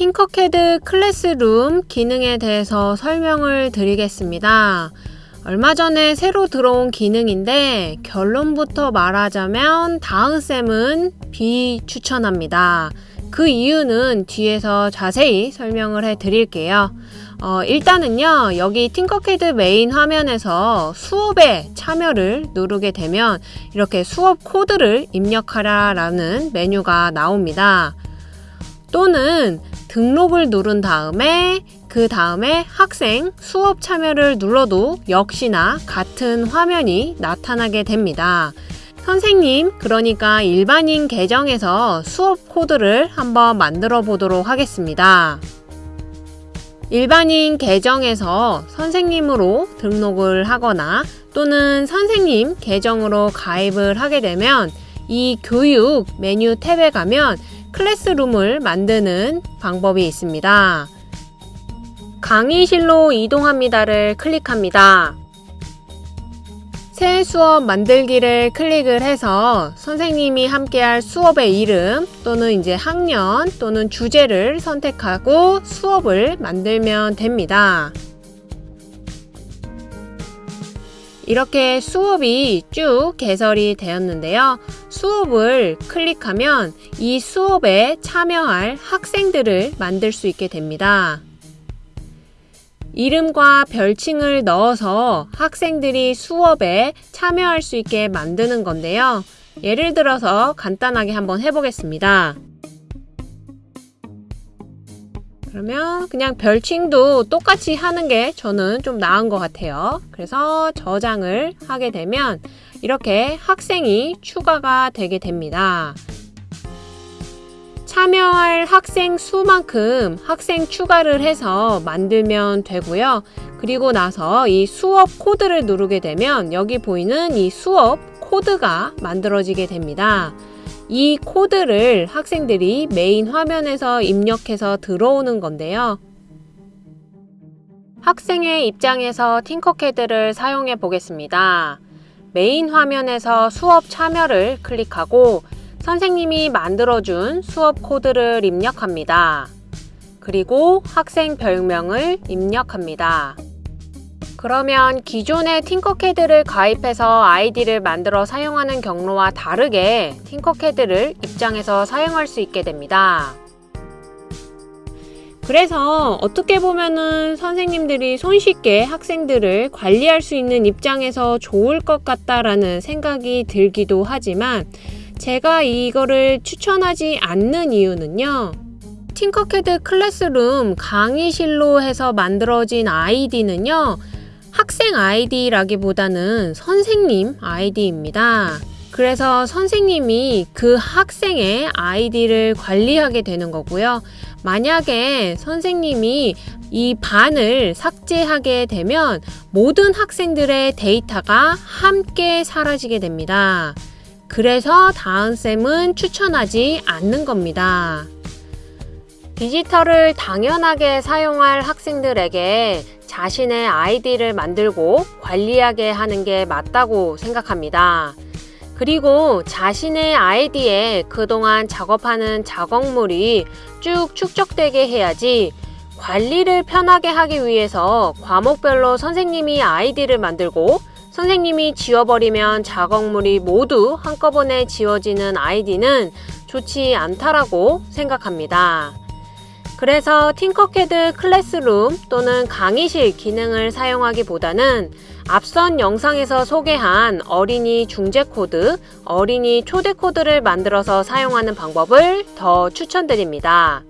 Tinkercad classroom 기능에 대해서 설명을 드리겠습니다. 얼마 전에 새로 들어온 기능인데 결론부터 말하자면 다은쌤은 비추천합니다. 그 이유는 뒤에서 자세히 설명을 해 드릴게요. 어, 일단은요, 여기 Tinkercad main 화면에서 수업에 참여를 누르게 되면 이렇게 수업 코드를 입력하라 라는 메뉴가 나옵니다. 또는 등록을 누른 다음에 그 다음에 학생 수업 참여를 눌러도 역시나 같은 화면이 나타나게 됩니다. 선생님, 그러니까 일반인 계정에서 수업 코드를 한번 만들어 보도록 하겠습니다. 일반인 계정에서 선생님으로 등록을 하거나 또는 선생님 계정으로 가입을 하게 되면 이 교육 메뉴 탭에 가면 클래스룸을 만드는 방법이 있습니다. 강의실로 이동합니다를 클릭합니다. 새 수업 만들기를 클릭을 해서 선생님이 함께할 수업의 이름 또는 이제 학년 또는 주제를 선택하고 수업을 만들면 됩니다. 이렇게 수업이 쭉 개설이 되었는데요. 수업을 클릭하면 이 수업에 참여할 학생들을 만들 수 있게 됩니다. 이름과 별칭을 넣어서 학생들이 수업에 참여할 수 있게 만드는 건데요. 예를 들어서 간단하게 한번 해보겠습니다. 그러면 그냥 별칭도 똑같이 하는 게 저는 좀 나은 것 같아요. 그래서 저장을 하게 되면 이렇게 학생이 추가가 되게 됩니다. 참여할 학생 수만큼 학생 추가를 해서 만들면 되고요. 그리고 나서 이 수업 코드를 누르게 되면 여기 보이는 이 수업 코드가 만들어지게 됩니다. 이 코드를 학생들이 메인 화면에서 입력해서 들어오는 건데요. 학생의 입장에서 Tinkercad를 사용해 보겠습니다. 메인 화면에서 수업 참여를 클릭하고 선생님이 만들어준 수업 코드를 입력합니다. 그리고 학생 별명을 입력합니다. 그러면 기존의 Tinkercad를 가입해서 아이디를 만들어 사용하는 경로와 다르게 Tinkercad를 입장해서 사용할 수 있게 됩니다. 그래서 어떻게 보면은 선생님들이 손쉽게 학생들을 관리할 수 있는 입장에서 좋을 것 같다라는 생각이 들기도 하지만 제가 이거를 추천하지 않는 이유는요. 팅커캐드 클래스룸 강의실로 해서 만들어진 아이디는요. 학생 아이디라기보다는 선생님 아이디입니다. 그래서 선생님이 그 학생의 아이디를 관리하게 되는 거고요. 만약에 선생님이 이 반을 삭제하게 되면 모든 학생들의 데이터가 함께 사라지게 됩니다. 그래서 다은쌤은 추천하지 않는 겁니다. 디지털을 당연하게 사용할 학생들에게 자신의 아이디를 만들고 관리하게 하는 게 맞다고 생각합니다. 그리고 자신의 아이디에 그동안 작업하는 작업물이 쭉 축적되게 해야지 관리를 편하게 하기 위해서 과목별로 선생님이 아이디를 만들고 선생님이 지워버리면 작업물이 모두 한꺼번에 지워지는 아이디는 좋지 않다라고 생각합니다. 그래서 Tinkercad classroom 또는 강의실 기능을 사용하기보다는 앞선 영상에서 소개한 어린이 중재 코드, 어린이 초대 코드를 만들어서 사용하는 방법을 더 추천드립니다.